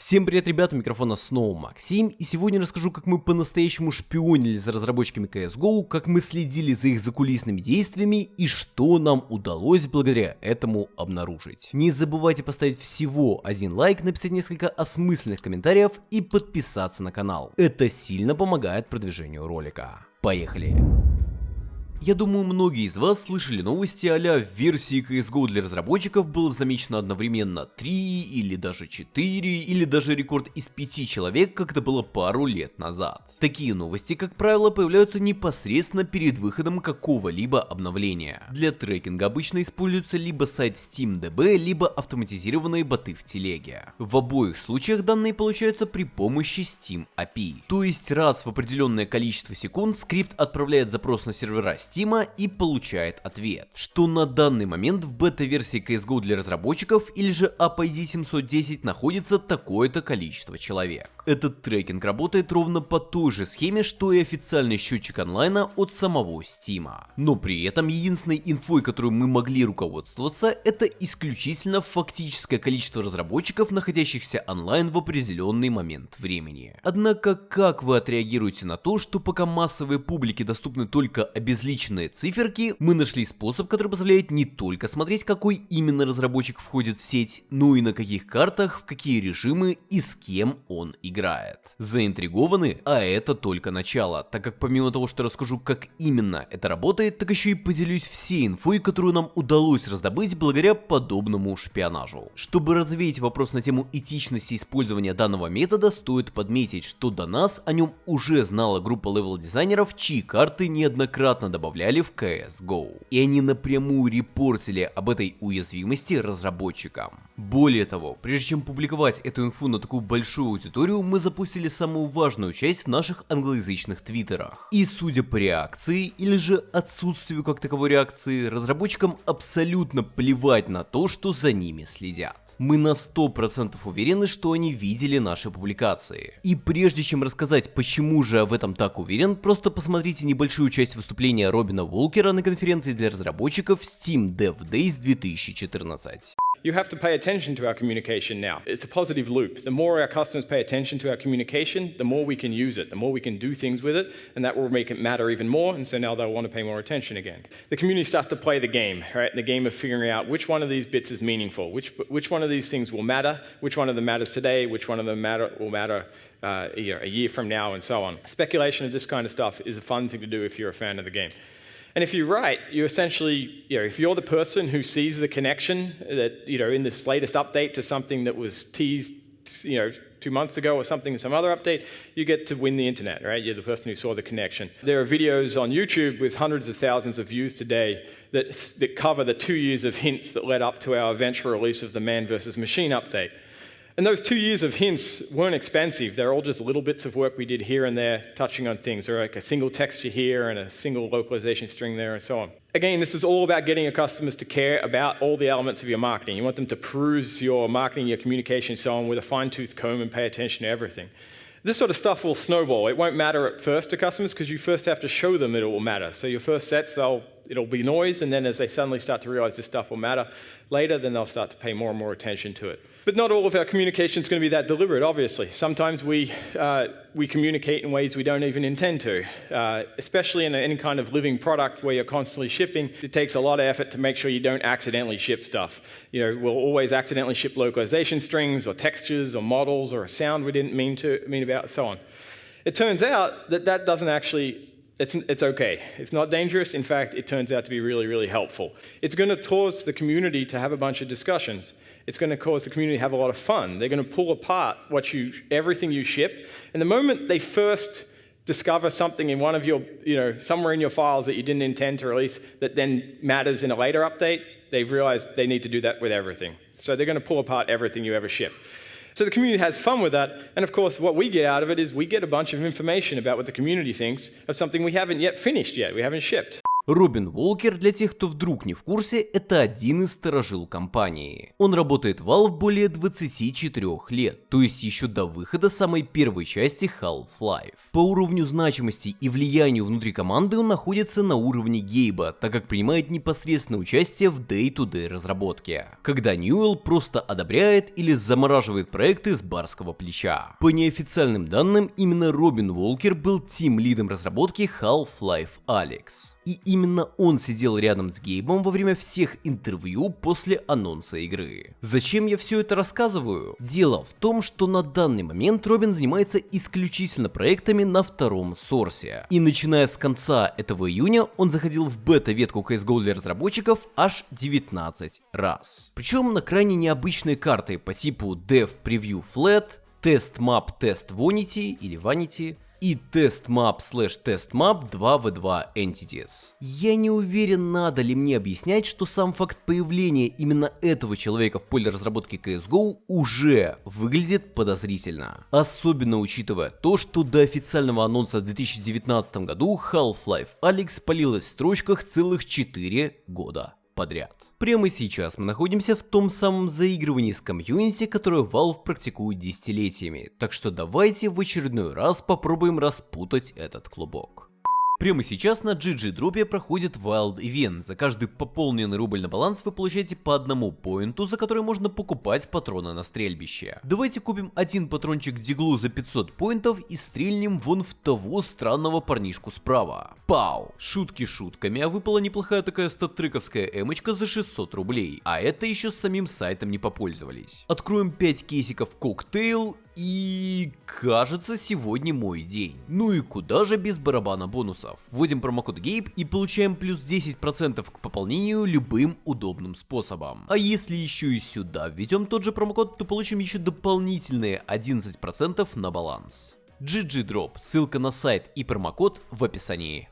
Всем привет, ребята, у микрофона снова Максим, и сегодня расскажу, как мы по-настоящему шпионили за разработчиками CSGO, как мы следили за их закулисными действиями и что нам удалось благодаря этому обнаружить. Не забывайте поставить всего один лайк, написать несколько осмысленных комментариев и подписаться на канал. Это сильно помогает продвижению ролика. Поехали! Я думаю, многие из вас слышали новости а в версии CSGO для разработчиков было замечено одновременно 3 или даже 4 или даже рекорд из 5 человек, как это было пару лет назад. Такие новости, как правило, появляются непосредственно перед выходом какого-либо обновления. Для трекинга обычно используется либо сайт SteamDB, либо автоматизированные боты в телеге. В обоих случаях данные получаются при помощи Steam API. То есть раз в определенное количество секунд скрипт отправляет запрос на сервера Steam и получает ответ, что на данный момент в бета-версии CSGO для разработчиков или же AppID 710 находится такое-то количество человек. Этот трекинг работает ровно по той же схеме, что и официальный счетчик онлайна от самого Steam. Но при этом единственной инфой, которую мы могли руководствоваться, это исключительно фактическое количество разработчиков, находящихся онлайн в определенный момент времени. Однако, как вы отреагируете на то, что пока массовой публике доступны только обезличенные обезличенные циферки, мы нашли способ, который позволяет не только смотреть, какой именно разработчик входит в сеть, но и на каких картах, в какие режимы и с кем он играет. Заинтригованы? А это только начало, так как помимо того, что расскажу, как именно это работает, так еще и поделюсь всей инфой, которую нам удалось раздобыть благодаря подобному шпионажу. Чтобы развеять вопрос на тему этичности использования данного метода, стоит подметить, что до нас о нем уже знала группа level-дизайнеров, чьи карты неоднократно добавляли добавляли в CSGO. И они напрямую репортили об этой уязвимости разработчикам. Более того, прежде чем публиковать эту инфу на такую большую аудиторию, мы запустили самую важную часть в наших англоязычных твиттерах. И судя по реакции, или же отсутствию как таковой реакции, разработчикам абсолютно плевать на то, что за ними следят мы на 100% уверены, что они видели наши публикации. И прежде чем рассказать, почему же я в этом так уверен, просто посмотрите небольшую часть выступления Робина Волкера на конференции для разработчиков Steam Dev Days 2014. You have to pay attention to our communication now. It's a positive loop. The more our customers pay attention to our communication, the more we can use it, the more we can do things with it, and that will make it matter even more, and so now they'll want to pay more attention again. The community starts to play the game, right? The game of figuring out which one of these bits is meaningful, which, which one of these things will matter, which one of them matters today, which one of them matter, will matter uh, a year from now, and so on. Speculation of this kind of stuff is a fun thing to do if you're a fan of the game. And if you're right, you essentially, you know, if you're the person who sees the connection that, you know, in this latest update to something that was teased, you know, two months ago or something in some other update, you get to win the internet, right? You're the person who saw the connection. There are videos on YouTube with hundreds of thousands of views today that, that cover the two years of hints that led up to our eventual release of the Man versus Machine update. And those two years of hints weren't expensive. They're all just little bits of work we did here and there, touching on things, or like a single texture here and a single localization string there and so on. Again, this is all about getting your customers to care about all the elements of your marketing. You want them to peruse your marketing, your communication, so on with a fine-tooth comb and pay attention to everything. This sort of stuff will snowball. It won't matter at first to customers because you first have to show them it will matter. So your first sets, they'll, it'll be noise, and then as they suddenly start to realize this stuff will matter later, then they'll start to pay more and more attention to it. But not all of our communication is going to be that deliberate, obviously. Sometimes we, uh, we communicate in ways we don't even intend to, uh, especially in any kind of living product where you're constantly shipping. It takes a lot of effort to make sure you don't accidentally ship stuff. You know, we'll always accidentally ship localization strings or textures or models or a sound we didn't mean to mean about, so on. It turns out that that doesn't actually it's, it's okay. It's not dangerous. In fact, it turns out to be really, really helpful. It's going to cause the community to have a bunch of discussions. It's going to cause the community to have a lot of fun. They're going to pull apart what you, everything you ship. And the moment they first discover something in one of your, you know, somewhere in your files that you didn't intend to release that then matters in a later update, they've realized they need to do that with everything. So they're going to pull apart everything you ever ship. So the community has fun with that. And of course, what we get out of it is we get a bunch of information about what the community thinks of something we haven't yet finished yet, we haven't shipped. Робин Уолкер, для тех, кто вдруг не в курсе, это один из сторожил компании. Он работает в Valve более 24 лет, то есть еще до выхода самой первой части Half-Life. По уровню значимости и влиянию внутри команды он находится на уровне Гейба, так как принимает непосредственное участие в day-to-day разработке, когда Ньюэлл просто одобряет или замораживает проекты с барского плеча. По неофициальным данным, именно Робин Уолкер был тим-лидом разработки Half-Life Alyx. И именно он сидел рядом с Гейбом во время всех интервью после анонса игры. Зачем я все это рассказываю? Дело в том, что на данный момент Робин занимается исключительно проектами на втором сорсе. И начиная с конца этого июня, он заходил в бета-ветку CSGO для разработчиков аж 19 раз. Причем на крайне необычные карты по типу Dev Preview Flat, Test Map Test Vanity или Vanity, и testmap slash testmap 2v2 entities. Я не уверен, надо ли мне объяснять, что сам факт появления именно этого человека в поле разработки CSGO уже выглядит подозрительно. Особенно учитывая то, что до официального анонса в 2019 году Half-Life Alyx палилась в строчках целых 4 года подряд. Прямо сейчас мы находимся в том самом заигрывании с комьюнити, которое Valve практикует десятилетиями, так что давайте в очередной раз попробуем распутать этот клубок. Прямо сейчас на GG дропе проходит Wild Event. За каждый пополненный рубль на баланс вы получаете по одному поинту, за который можно покупать патроны на стрельбище. Давайте купим один патрончик диглу за 500 поинтов и стрельнем вон в того странного парнишку справа. Пау! Шутки шутками, а выпала неплохая такая статтрековская эмочка за 600 рублей. А это еще с самим сайтом не попользовались. Откроем 5 кейсиков коктейл и кажется, сегодня мой день. Ну и куда же без барабана бонусов? Вводим промокод GABE и получаем плюс 10% к пополнению любым удобным способом. А если еще и сюда введем тот же промокод, то получим еще дополнительные 11% на баланс. GG Drop, ссылка на сайт и промокод в описании.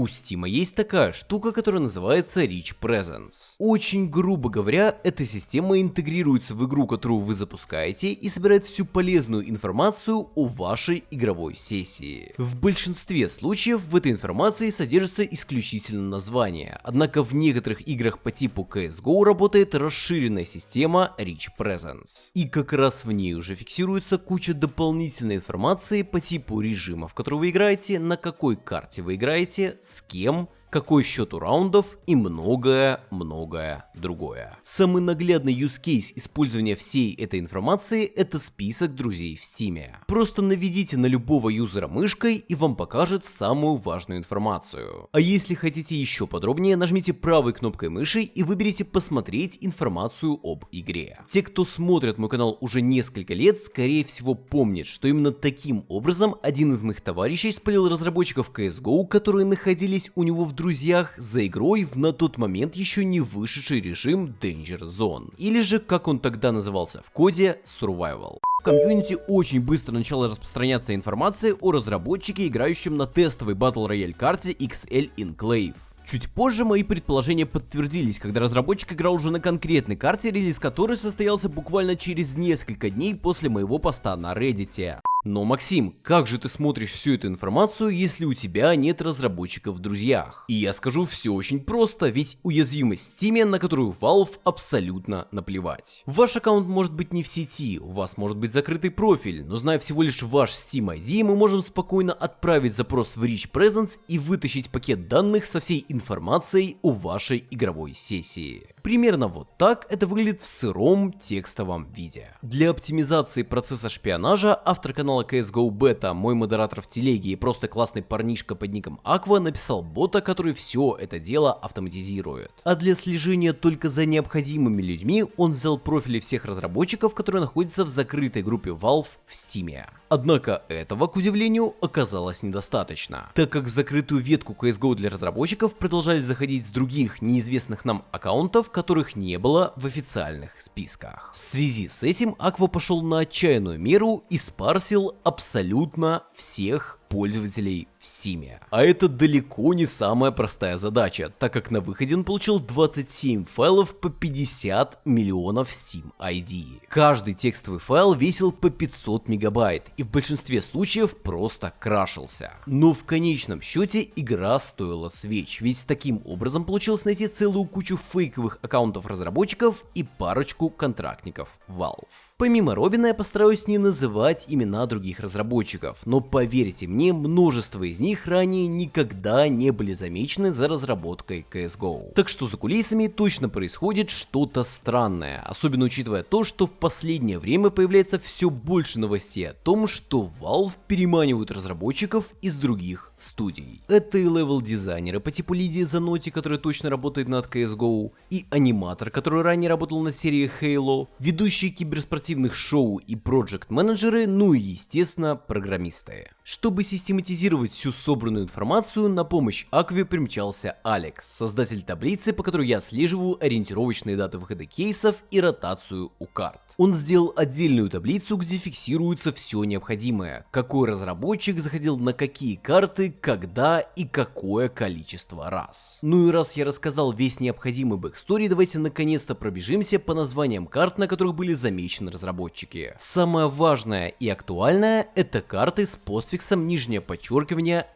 У Steam есть такая штука, которая называется Rich Presence. Очень грубо говоря, эта система интегрируется в игру, которую вы запускаете и собирает всю полезную информацию о вашей игровой сессии. В большинстве случаев в этой информации содержится исключительно название, однако в некоторых играх по типу CSGO работает расширенная система Rich Presence. И как раз в ней уже фиксируется куча дополнительной информации по типу режима, в который вы играете, на какой карте вы играете, с кем, какой счет у раундов и многое-многое другое. Самый наглядный use case использования всей этой информации это список друзей в Steam. Просто наведите на любого юзера мышкой и вам покажет самую важную информацию. А если хотите еще подробнее, нажмите правой кнопкой мыши и выберите посмотреть информацию об игре. Те, кто смотрит мой канал уже несколько лет, скорее всего помнят, что именно таким образом один из моих товарищей спалил разработчиков CSGO, которые находились у него в друзьях за игрой в на тот момент еще не вышедший режим Danger Zone, или же как он тогда назывался в коде Survival. В комьюнити очень быстро начала распространяться информация о разработчике, играющем на тестовой Battle Royale карте XL Enclave. Чуть позже мои предположения подтвердились, когда разработчик играл уже на конкретной карте, релиз которой состоялся буквально через несколько дней после моего поста на Reddit. Но, Максим, как же ты смотришь всю эту информацию, если у тебя нет разработчиков в друзьях? И я скажу все очень просто, ведь уязвимость Steam, на которую Valve абсолютно наплевать. Ваш аккаунт может быть не в сети, у вас может быть закрытый профиль, но зная всего лишь ваш Steam ID, мы можем спокойно отправить запрос в Rich Presence и вытащить пакет данных со всей информацией о вашей игровой сессии. Примерно вот так это выглядит в сыром текстовом виде. Для оптимизации процесса шпионажа автор канала канала CSGO Beta, мой модератор в телеге и просто классный парнишка под ником Aqua написал бота, который все это дело автоматизирует. А для слежения только за необходимыми людьми он взял профили всех разработчиков, которые находятся в закрытой группе Valve в Steam. Однако этого, к удивлению, оказалось недостаточно, так как в закрытую ветку CSGO для разработчиков продолжали заходить с других неизвестных нам аккаунтов, которых не было в официальных списках. В связи с этим Aqua пошел на отчаянную меру и спарсил абсолютно всех пользователей в Steam. А это далеко не самая простая задача, так как на выходе он получил 27 файлов по 50 миллионов Steam ID. Каждый текстовый файл весил по 500 мегабайт и в большинстве случаев просто крашился. Но в конечном счете игра стоила свеч, ведь таким образом получилось найти целую кучу фейковых аккаунтов разработчиков и парочку контрактников Valve. Помимо Робина я постараюсь не называть имена других разработчиков, но поверьте мне, множество из них ранее никогда не были замечены за разработкой CSGO. Так что за кулисами точно происходит что-то странное, особенно учитывая то, что в последнее время появляется все больше новостей о том, что Valve переманивают разработчиков из других студий. Это и левел-дизайнеры по типу Лидии Заноти, которая точно работает над CSGO, и аниматор, который ранее работал над серией Halo, ведущие киберспортивных шоу и проект-менеджеры, ну и естественно программисты. Чтобы систематизировать всю собранную информацию, на помощь Акве примчался Алекс, создатель таблицы, по которой я отслеживаю ориентировочные даты выхода кейсов и ротацию у карт. Он сделал отдельную таблицу, где фиксируется все необходимое, какой разработчик заходил на какие карты, когда и какое количество раз. Ну и раз я рассказал весь необходимый backstory, давайте наконец-то пробежимся по названиям карт, на которых были замечены разработчики. Самое важное и актуальное это карты с постфиксом нижнее подчеркивание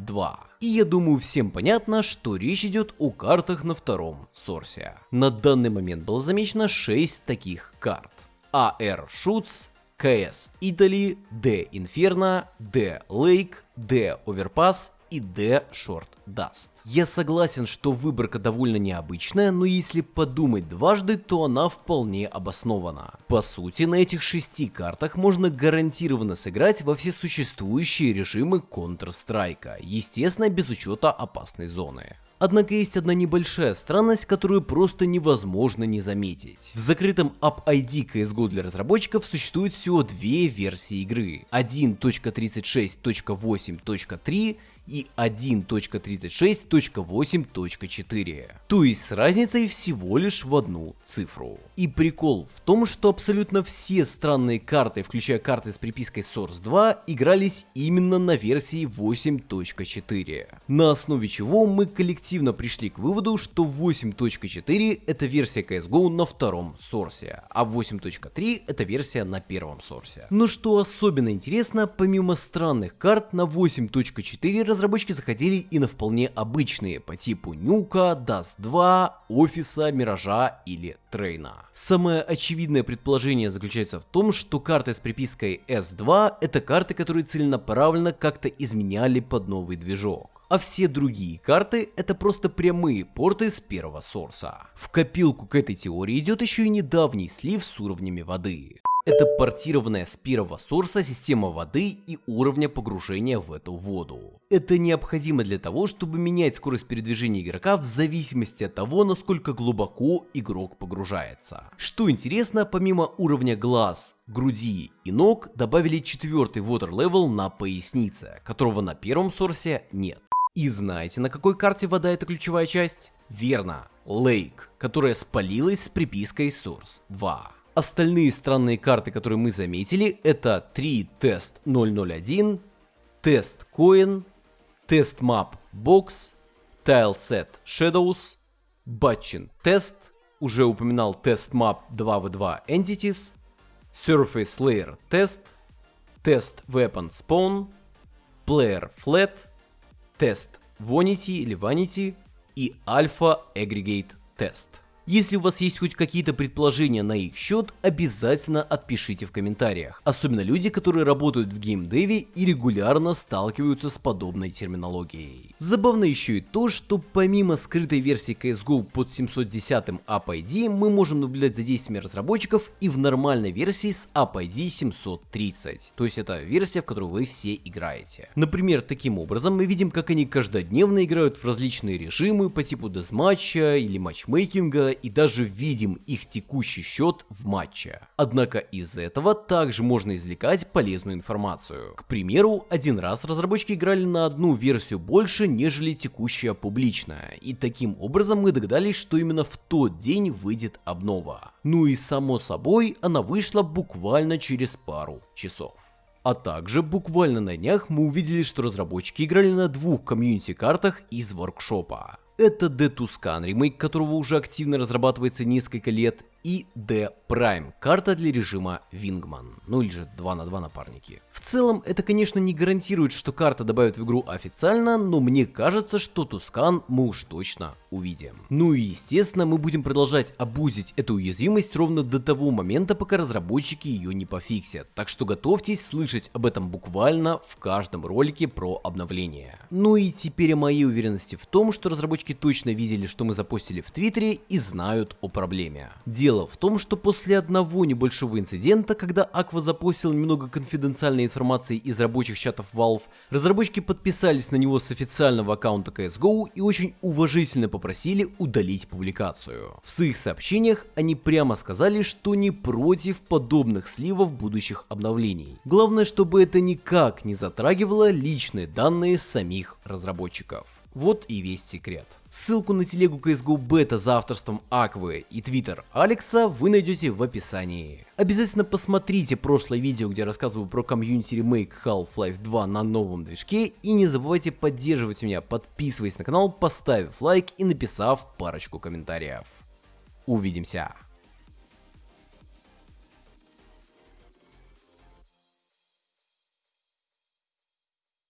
S2. И я думаю всем понятно, что речь идет о картах на втором сорсе. На данный момент было замечено 6 таких карт. AR Shoots, KS Italy, D Inferno, D Lake, D Overpass и D Short Dust. Я согласен, что выборка довольно необычная, но если подумать дважды, то она вполне обоснована. По сути, на этих шести картах можно гарантированно сыграть во все существующие режимы Counter-Strike, естественно без учета опасной зоны. Однако есть одна небольшая странность, которую просто невозможно не заметить. В закрытом App-ID CSGO для разработчиков существует всего две версии игры. 1.36.8.3 и 1.36.8.4. То есть с разницей всего лишь в одну цифру. И прикол в том, что абсолютно все странные карты, включая карты с припиской Source 2, игрались именно на версии 8.4. На основе чего мы коллективно пришли к выводу, что 8.4 это версия CSGO на втором сорсе, а 8.3 это версия на первом сорсе. Но что особенно интересно, помимо странных карт на 8.4 разработчики заходили и на вполне обычные по типу Нюка, Dust 2, Офиса, Миража или Трейна. Самое очевидное предположение заключается в том, что карты с припиской S2 это карты, которые целенаправленно как-то изменяли под новый движок а все другие карты это просто прямые порты с первого сорса. В копилку к этой теории идет еще и недавний слив с уровнями воды. Это портированная с первого сорса система воды и уровня погружения в эту воду. Это необходимо для того, чтобы менять скорость передвижения игрока в зависимости от того, насколько глубоко игрок погружается. Что интересно, помимо уровня глаз, груди и ног, добавили четвертый water level на пояснице, которого на первом сорсе нет. И знаете, на какой карте вода это ключевая часть? Верно, Lake, которая спалилась с припиской Source 2. Остальные странные карты, которые мы заметили, это 3 тест 001, тест Coin, тест Map Box, Tileset Shadows, Batchin Test, уже упоминал тест Map 2v2 Entities, Surface Layer Test, тест Weapon Spawn, Player Flat, тест Vanity или Vanity и Alpha Aggregate Test. Если у вас есть хоть какие-то предположения на их счет, обязательно отпишите в комментариях. Особенно люди, которые работают в геймдеве и регулярно сталкиваются с подобной терминологией. Забавно еще и то, что помимо скрытой версии CSGO под 710 App ID, мы можем наблюдать за действиями разработчиков и в нормальной версии с App ID 730. То есть это версия, в которую вы все играете. Например, таким образом мы видим, как они каждодневно играют в различные режимы по типу дезматча или матчмейкинга и даже видим их текущий счет в матче. Однако из этого также можно извлекать полезную информацию. К примеру, один раз разработчики играли на одну версию больше, нежели текущая публичная, и таким образом мы догадались, что именно в тот день выйдет обнова. Ну и само собой, она вышла буквально через пару часов. А также буквально на днях мы увидели, что разработчики играли на двух комьюнити-картах из воркшопа. Это The Tuscan ремейк, которого уже активно разрабатывается несколько лет, и D Prime, карта для режима Wingman, ну или же 2 на 2 напарники. В целом, это конечно не гарантирует, что карта добавят в игру официально, но мне кажется, что Тускан мы уж точно увидим. Ну и естественно, мы будем продолжать обузить эту уязвимость ровно до того момента, пока разработчики ее не пофиксят, так что готовьтесь слышать об этом буквально в каждом ролике про обновление. Ну и теперь о моей уверенности в том, что разработчики точно видели, что мы запустили в Твиттере и знают о проблеме. Дело в том, что после одного небольшого инцидента, когда Aqua запустил немного конфиденциальной информации из рабочих чатов Valve, разработчики подписались на него с официального аккаунта CSGO и очень уважительно попросили удалить публикацию. В своих сообщениях они прямо сказали, что не против подобных сливов будущих обновлений. Главное, чтобы это никак не затрагивало личные данные самих разработчиков. Вот и весь секрет. Ссылку на телегу CSGO Beta за авторством Аквы и твиттер Алекса вы найдете в описании. Обязательно посмотрите прошлое видео, где я рассказываю про комьюнити ремейк Half-Life 2 на новом движке и не забывайте поддерживать меня, подписываясь на канал, поставив лайк и написав парочку комментариев. Увидимся!